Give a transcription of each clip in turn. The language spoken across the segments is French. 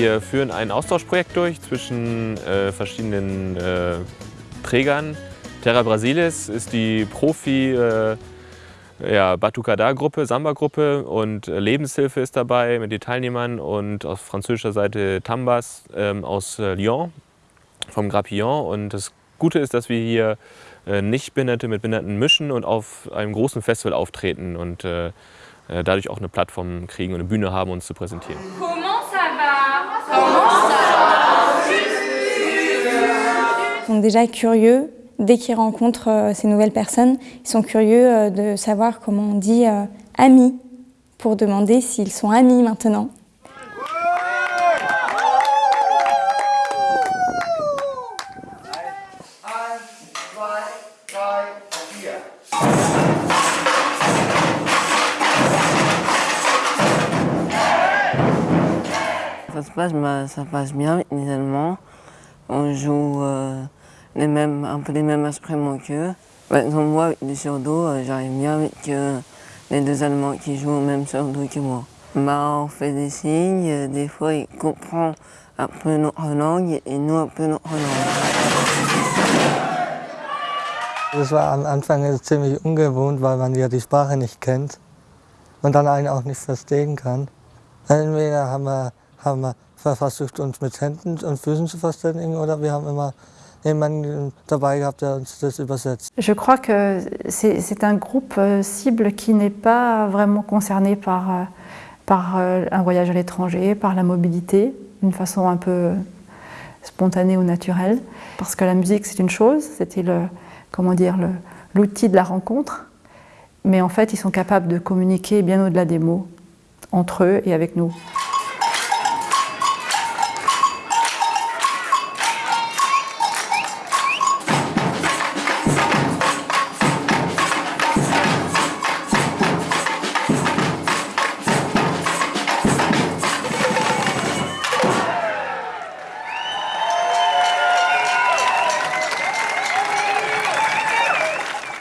Wir führen ein Austauschprojekt durch zwischen äh, verschiedenen äh, Trägern. Terra Brasilis ist die Profi äh, ja, Batucada-Gruppe, Samba-Gruppe und äh, Lebenshilfe ist dabei mit den Teilnehmern und auf französischer Seite Tambas ähm, aus äh, Lyon, vom Grappillon. Und das Gute ist, dass wir hier äh, Nichtbehinderte mit Behinderten mischen und auf einem großen Festival auftreten und äh, äh, dadurch auch eine Plattform kriegen und eine Bühne haben, uns zu präsentieren. Déjà curieux dès qu'ils rencontrent euh, ces nouvelles personnes. Ils sont curieux euh, de savoir comment on dit euh, amis pour demander s'ils sont amis maintenant. Ça se passe, bah, ça passe bien avec les Allemands. On joue les mêmes, un peu les mêmes instruments qu'eux. Par exemple, moi, le surdo, euh, j'arrive bien avec euh, les deux Allemands qui jouent au même surdo que moi. Bah, on fait des signes, euh, des fois ils comprennent un peu notre langue et nous un peu notre langue. Das war am Anfang ziemlich ungewohnt, weil man ja die Sprache nicht kennt und dann einen auch nicht verstehen kann. Entweder haben wir, haben wir versucht, uns mit Händen und Füßen zu verständigen oder wir haben immer jemanden dabei gehabt, der uns das übersetzt. Je crois que c'est un groupe euh, cible qui n'est pas vraiment concerné par, euh, par euh, un voyage à l'étranger, par la mobilité, d'une façon un peu spontanée ou naturelle. Parce que la musique, c'est une chose, c'était le, comment dire, l'outil de la rencontre. Mais en fait, ils sont capables de communiquer bien au-delà des mots, entre eux et avec nous.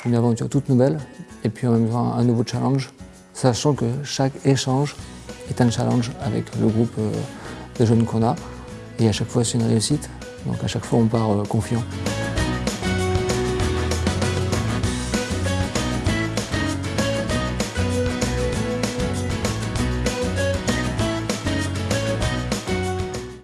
Une aventure toute nouvelle et puis en même temps un nouveau challenge, sachant que chaque échange est un challenge avec le groupe euh, de jeunes qu'on a et à chaque fois c'est une réussite, donc à chaque fois on part euh, confiant.